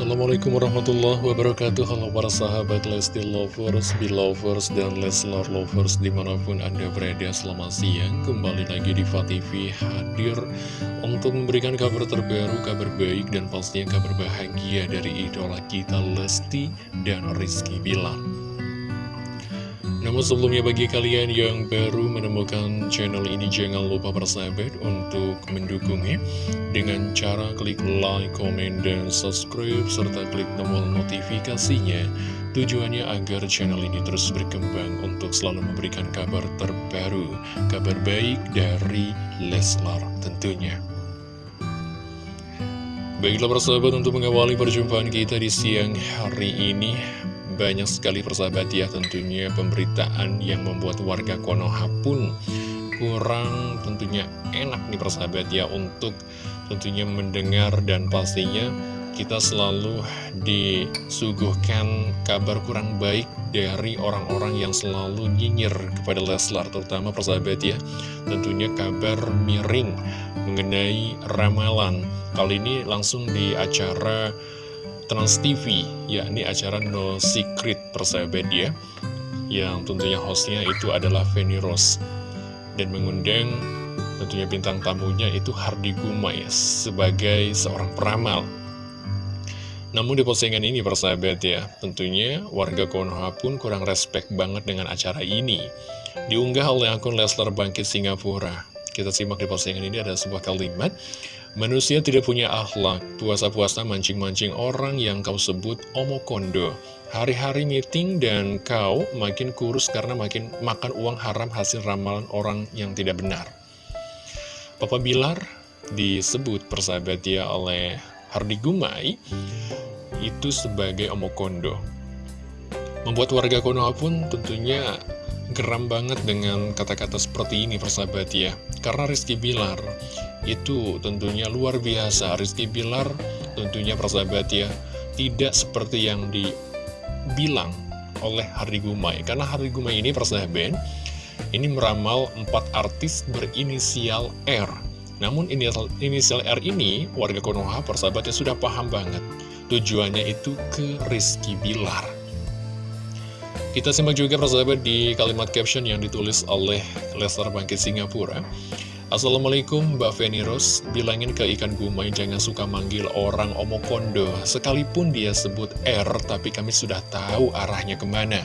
Assalamualaikum warahmatullahi wabarakatuh. Halo para sahabat Lesti Lovers, Belovers, dan Leslar Lovers Di mana pun Anda berada selamat siang. Kembali lagi di TV hadir Untuk memberikan kabar terbaru, kabar baik Dan pastinya kabar bahagia dari idola kita Lesti dan Rizky Bilar namun sebelumnya bagi kalian yang baru menemukan channel ini jangan lupa bersahabat untuk mendukungnya dengan cara klik like, comment, dan subscribe serta klik tombol notifikasinya tujuannya agar channel ini terus berkembang untuk selalu memberikan kabar terbaru, kabar baik dari Leslar tentunya. Baiklah persahabat untuk mengawali perjumpaan kita di siang hari ini banyak sekali persahabat ya tentunya pemberitaan yang membuat warga Konoha pun kurang tentunya enak nih persahabat ya untuk tentunya mendengar dan pastinya kita selalu disuguhkan kabar kurang baik dari orang-orang yang selalu nyinyir kepada Leslar terutama persahabat ya. Tentunya kabar miring mengenai ramalan. Kali ini langsung di acara Trans TV, yakni acara No Secret persahabat ya, yang tentunya hostnya itu adalah Feni Rose, dan mengundang tentunya bintang tamunya itu Hardi Gumai sebagai seorang peramal. Namun di postingan ini persahabat ya, tentunya warga Konoha pun kurang respect banget dengan acara ini. Diunggah oleh akun Leslar Bangkit Singapura. Kita simak di postingan ini ada sebuah kalimat Manusia tidak punya akhlak, puasa-puasa mancing-mancing orang yang kau sebut omokondo. Hari-hari meeting dan kau makin kurus karena makin makan uang haram hasil ramalan orang yang tidak benar. Papa Bilar disebut persahabat dia oleh Hardi Gumai itu sebagai omokondo. Membuat warga Konoha pun tentunya geram banget dengan kata-kata seperti ini persahabat ya Karena Rizky Bilar itu tentunya luar biasa. Rizky Bilar tentunya persahabat ya Tidak seperti yang dibilang oleh Hardy Gumai. Karena Hardy Gumai ini persahabat Ini meramal empat artis berinisial R. Namun inisial, inisial R ini warga Konoha persahabatnya sudah paham banget Tujuannya itu ke Rizky Bilar. Kita simak juga persahabat di kalimat caption yang ditulis oleh Lester Bangkit Singapura. Assalamualaikum Mbak Feni Rose, bilangin ke ikan gumai jangan suka manggil orang omokondo. Sekalipun dia sebut R, tapi kami sudah tahu arahnya ke mana.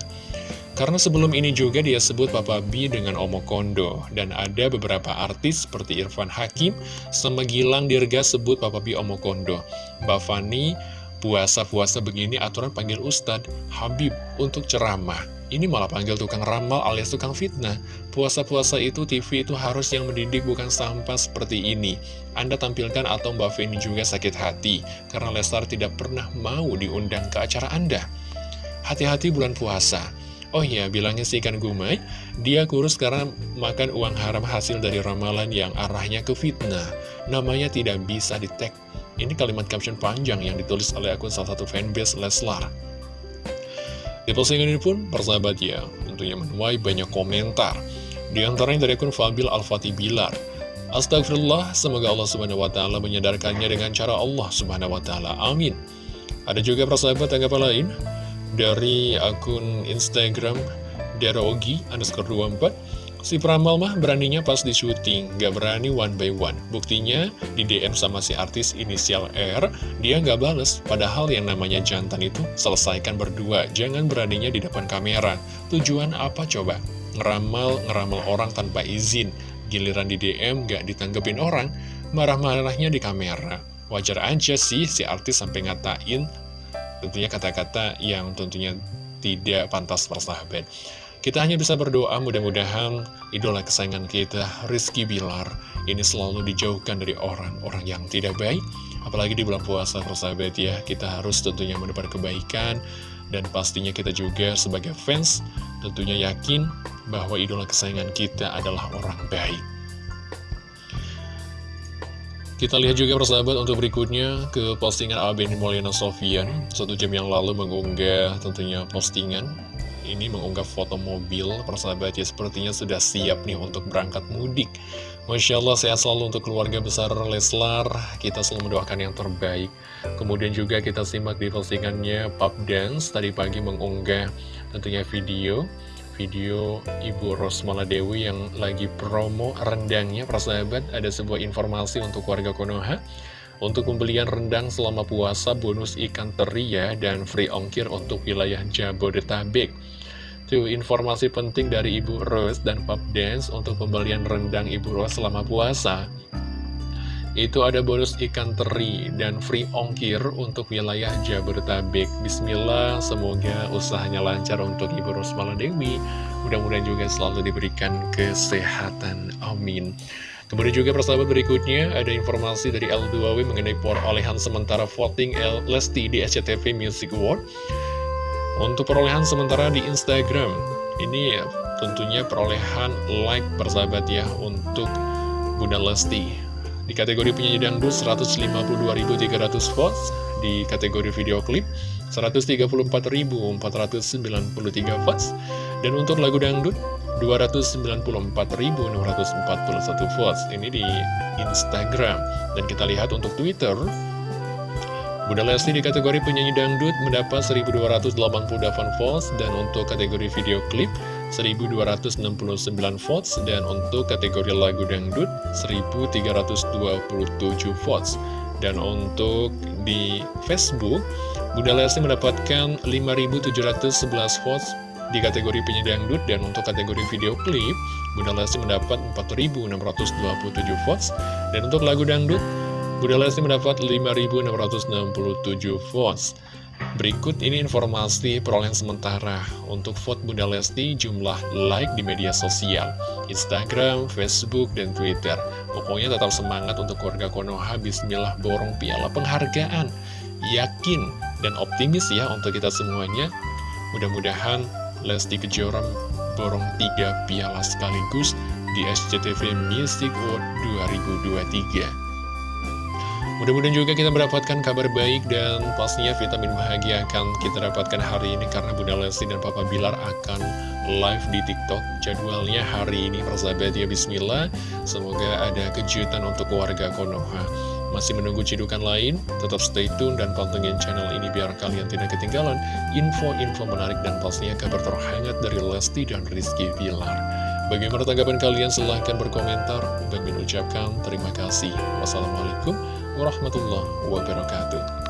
Karena sebelum ini juga dia sebut Papa B dengan omokondo. Dan ada beberapa artis seperti Irfan Hakim, sama Gilang Dirga sebut Papa B omokondo. Mbak Fani puasa-puasa begini aturan panggil Ustadz Habib untuk ceramah. Ini malah panggil tukang ramal alias tukang fitnah. Puasa-puasa itu TV itu harus yang mendidik bukan sampah seperti ini. Anda tampilkan atau Mbak Feni juga sakit hati karena Lestar tidak pernah mau diundang ke acara Anda. Hati-hati bulan puasa. Oh iya, bilangnya si ikan gumai, dia kurus karena makan uang haram hasil dari ramalan yang arahnya ke fitnah. Namanya tidak bisa di-tag ini kalimat caption panjang yang ditulis oleh akun salah satu fanbase Leslar. Di postingan ini pun, persahabat ya, tentunya menuai banyak komentar. Di antaranya dari akun Fabil Al-Fatih Bilar. Astagfirullah, semoga Allah Subhanahu wa Ta'ala menyadarkannya dengan cara Allah Subhanahu wa Ta'ala. Amin. Ada juga persahabat tanggapan lain dari akun Instagram Darogi underscore 24 Si Pramal mah beraninya pas di syuting, gak berani one by one. Buktinya di DM sama si artis inisial R, dia gak bales. Padahal yang namanya jantan itu selesaikan berdua, jangan beraninya di depan kamera. Tujuan apa coba? Ngeramal, ngeramal orang tanpa izin. Giliran di DM gak ditanggepin orang, marah-marahnya di kamera. Wajar aja sih si artis sampai ngatain tentunya kata-kata yang tentunya tidak pantas persahabat. Kita hanya bisa berdoa mudah-mudahan idola kesayangan kita, Rizky Bilar, ini selalu dijauhkan dari orang-orang yang tidak baik. Apalagi di bulan puasa, persahabat ya, kita harus tentunya mendapat kebaikan. Dan pastinya kita juga sebagai fans tentunya yakin bahwa idola kesayangan kita adalah orang baik. Kita lihat juga persahabat untuk berikutnya ke postingan Abeni Moliana Sofian Satu jam yang lalu mengunggah tentunya postingan ini mengunggah foto mobil. Persahabat ya sepertinya sudah siap nih untuk berangkat mudik. Masya Allah sehat selalu untuk keluarga besar Leslar. Kita selalu mendoakan yang terbaik. Kemudian juga kita simak di postingannya Pop Dance tadi pagi mengunggah tentunya video. Video Ibu Rosmala Dewi yang lagi promo rendangnya. Persahabat ada sebuah informasi untuk warga Konoha. Untuk pembelian rendang selama puasa, bonus ikan teri ya, dan free ongkir untuk wilayah Jabodetabek. Tuh, informasi penting dari Ibu Rose dan Pop Dance untuk pembelian rendang Ibu Rose selama puasa. Itu ada bonus ikan teri dan free ongkir untuk wilayah Jabodetabek. Bismillah, semoga usahanya lancar untuk Ibu Rose Maladewi. Mudah-mudahan juga selalu diberikan kesehatan. Amin. Kemudian juga persahabat berikutnya ada informasi dari L2W mengenai perolehan sementara voting L Lesti di SCTV Music Award. Untuk perolehan sementara di Instagram, ini ya, tentunya perolehan like persahabat ya untuk Bunda Lesti. Di kategori penyanyi dangdut 152.300 votes, di kategori video klip 134.493 votes, dan untuk lagu dangdut 294.641 votes. Ini di Instagram. Dan kita lihat untuk Twitter Bunda Lesti di kategori penyanyi dangdut mendapat 1288 votes dan untuk kategori video klip 1269 votes dan untuk kategori lagu dangdut 1327 votes. Dan untuk di Facebook Bunda Lesti mendapatkan 5711 votes di kategori penyanyi dangdut dan untuk kategori video klip, Bunda Lesti mendapat 4.627 votes. Dan untuk lagu dangdut, Bunda Lesti mendapat 5.667 votes. Berikut ini informasi perolehan sementara untuk vote Bunda Lesti jumlah like di media sosial, Instagram, Facebook, dan Twitter. Pokoknya tetap semangat untuk keluarga Konoha, bismillah borong piala penghargaan. Yakin dan optimis ya untuk kita semuanya. Mudah-mudahan Lesti Kejora borong tiga piala sekaligus di SCTV Music Award 2023. Mudah-mudahan juga kita mendapatkan kabar baik dan pastinya vitamin bahagia akan kita dapatkan hari ini karena Bunda Lesti dan Papa Bilar akan live di TikTok. Jadwalnya hari ini persahabat ya Bismillah. Semoga ada kejutan untuk warga Konoha. Masih menunggu cidukan lain? Tetap stay tune dan pantengin channel ini biar kalian tidak ketinggalan info-info menarik dan pastinya kabar terhangat dari Lesti dan Rizky Bilar. Bagaimana tanggapan kalian? Silahkan berkomentar. Dan mengucapkan terima kasih. Wassalamualaikum warahmatullahi wabarakatuh.